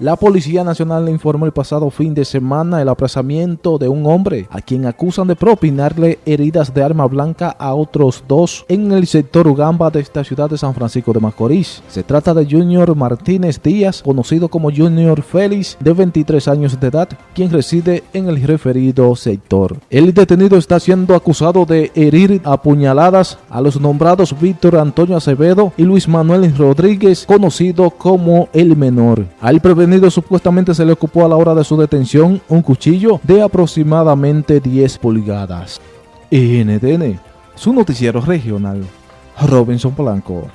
La Policía Nacional informó el pasado fin de semana el apresamiento de un hombre a quien acusan de propinarle heridas de arma blanca a otros dos en el sector Ugamba de esta ciudad de San Francisco de Macorís. Se trata de Junior Martínez Díaz, conocido como Junior Félix, de 23 años de edad, quien reside en el referido sector. El detenido está siendo acusado de herir a puñaladas a los nombrados Víctor Antonio Acevedo y Luis Manuel Rodríguez, conocido como El Menor. Al supuestamente se le ocupó a la hora de su detención un cuchillo de aproximadamente 10 pulgadas. NTN, su noticiero regional, Robinson Polanco.